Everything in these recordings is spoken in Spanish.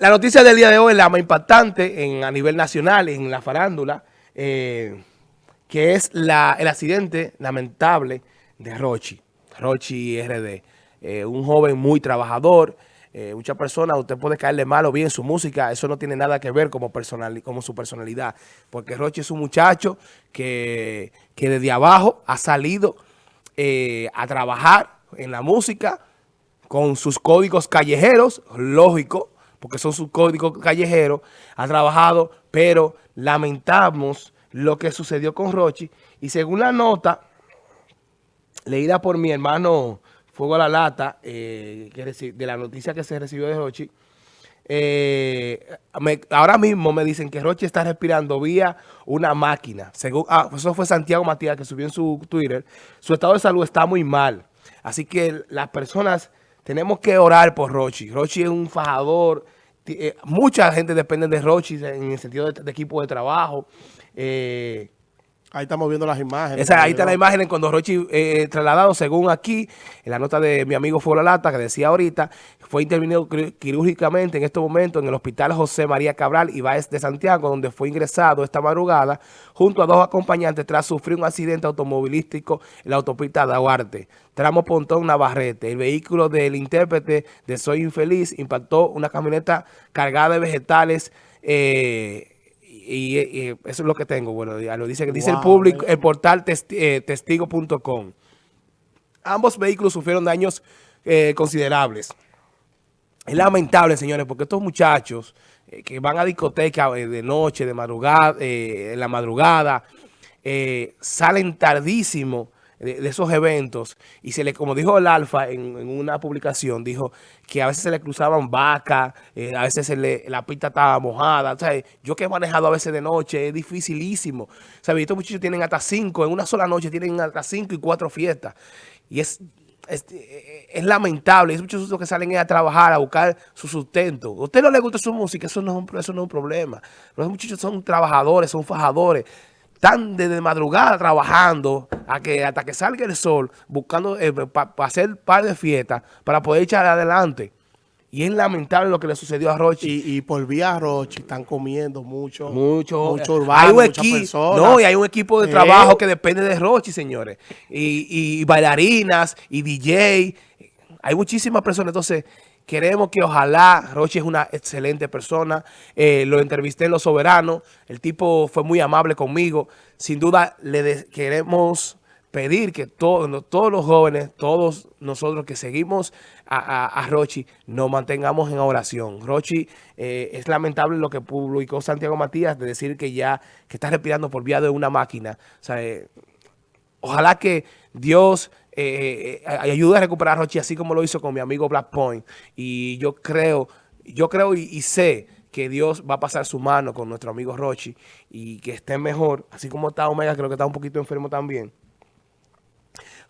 La noticia del día de hoy la más impactante en, a nivel nacional, en la farándula, eh, que es la, el accidente lamentable de Rochi, Rochi RD. Eh, un joven muy trabajador, eh, muchas personas, usted puede caerle mal o bien su música, eso no tiene nada que ver como, personal, como su personalidad, porque Rochi es un muchacho que, que desde abajo ha salido a trabajar en la música con sus códigos callejeros, lógico, porque son sus códigos callejeros, ha trabajado, pero lamentamos lo que sucedió con Rochi. Y según la nota leída por mi hermano Fuego a la Lata, eh, de la noticia que se recibió de Rochi, eh, ahora mismo me dicen que Rochi está respirando vía una máquina. Según, ah, eso fue Santiago Matías que subió en su Twitter. Su estado de salud está muy mal. Así que las personas tenemos que orar por Rochi. Rochi es un fajador. Eh, mucha gente depende de Rochi en el sentido de, equipo de trabajo. Eh, Ahí estamos viendo las imágenes. ahí está la imagen cuando Rochi eh, eh, trasladado, según aquí, en la nota de mi amigo Fuera Lata, que decía ahorita, fue intervenido quirúrgicamente en estos momentos en el Hospital José María Cabral Ibáez de Santiago, donde fue ingresado esta madrugada junto a dos acompañantes tras sufrir un accidente automovilístico en la autopista de Aguarte, tramo Pontón Navarrete. El vehículo del intérprete de Soy Infeliz impactó una camioneta cargada de vegetales eh, y, eso es lo que tengo. Bueno, lo dice, dice el público, el portal eh, testigo.com. Ambos vehículos sufrieron daños eh, considerables. Es lamentable, señores, porque estos muchachos eh, que van a discoteca de noche, de madrugada, en la madrugada, salen tardísimo de, esos eventos y se le, como dijo el Alfa en, una publicación, dijo que a veces se le cruzaban vacas, eh, a veces se le, la pista estaba mojada. O yo que he manejado a veces de noche, es dificilísimo. O estos muchachos tienen hasta cinco, en una sola noche tienen hasta cinco y cuatro fiestas. Y es es, es, lamentable. Hay muchos que salen a trabajar, a buscar su sustento. A usted no le gusta su música, eso no, eso no es un problema. Los muchachos son trabajadores, son fajadores están desde madrugada trabajando a que, hasta que salga el sol, buscando eh, para hacer un par de fiestas para poder echar adelante. Y es lamentable lo que le sucedió a Rochi. Y, por vía Rochi están comiendo mucho. Mucho. Mucho urbano, hay un No, y hay un equipo de trabajo que depende de Rochi, señores. Y, y bailarinas, y DJ. Hay muchísimas personas. Entonces, Queremos que ojalá, Rochi es una excelente persona, eh, lo entrevisté en Los Soberanos, el tipo fue muy amable conmigo, sin duda le queremos pedir que todos todos los jóvenes, todos nosotros que seguimos a, Rochi, nos mantengamos en oración. Rochi, eh, es lamentable lo que publicó Santiago Matías de decir que ya que está respirando por vía de una máquina. O sea, eh, ojalá que Dios eh, eh, ayude a recuperar a Rochi, así como lo hizo con mi amigo Black Point. Y yo creo, yo creo y, sé que Dios va a pasar su mano con nuestro amigo Rochi y que esté mejor, así como está Omega, creo que está un poquito enfermo también.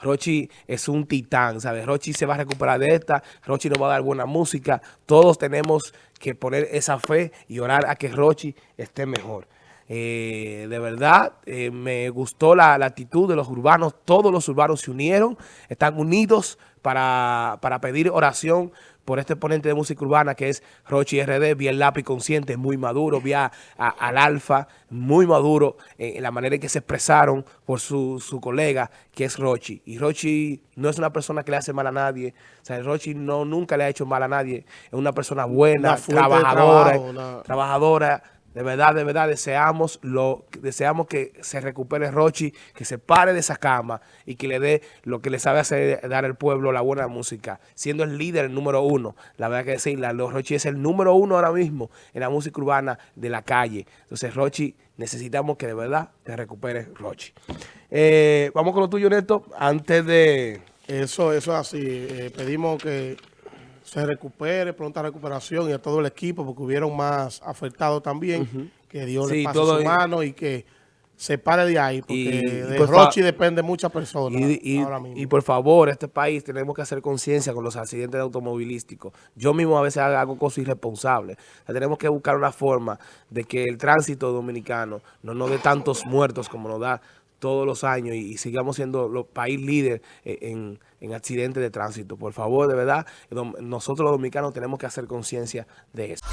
Rochi es un titán, ¿sabes? Rochi se va a recuperar de esta, Rochi nos va a dar buena música. Todos tenemos que poner esa fe y orar a que Rochi esté mejor. Eh, de verdad, eh, me gustó la, actitud de los urbanos. Todos los urbanos se unieron, están unidos para, pedir oración por este ponente de música urbana que es Rochi RD, vía el lápiz consciente, muy maduro, vía al alfa, muy maduro en la manera en que se expresaron por su, colega que es Rochi. Y Rochi no es una persona que le hace mal a nadie, o sea, Rochi no, nunca le ha hecho mal a nadie, es una persona buena, trabajadora, trabajadora, de verdad, de verdad, deseamos lo deseamos que se recupere Rochi, que se pare de esa cama y que le dé lo que le sabe hacer, dar al pueblo la buena música, siendo el líder, el número uno. La verdad que decirla, Rochi es el número uno ahora mismo en la música urbana de la calle. Entonces, Rochi, necesitamos que de verdad te recupere Rochi. Eh, vamos con lo tuyo, Neto, antes de... Eso, eso es así. Eh, pedimos que se recupere, pronta recuperación y a todo el equipo, porque hubieron más afectados también, que Dios le pase su mano y que se pare de ahí, porque de Rochi depende muchas personas y, ahora mismo. Y por favor, este país tenemos que hacer conciencia con los accidentes automovilísticos. Yo mismo a veces hago cosas irresponsables. tenemos que buscar una forma de que el tránsito dominicano no nos dé tantos muertos como nos da todos los años y, sigamos siendo los país líder eh, en, en accidentes de tránsito. Por favor, de verdad, nosotros los dominicanos tenemos que hacer conciencia de eso.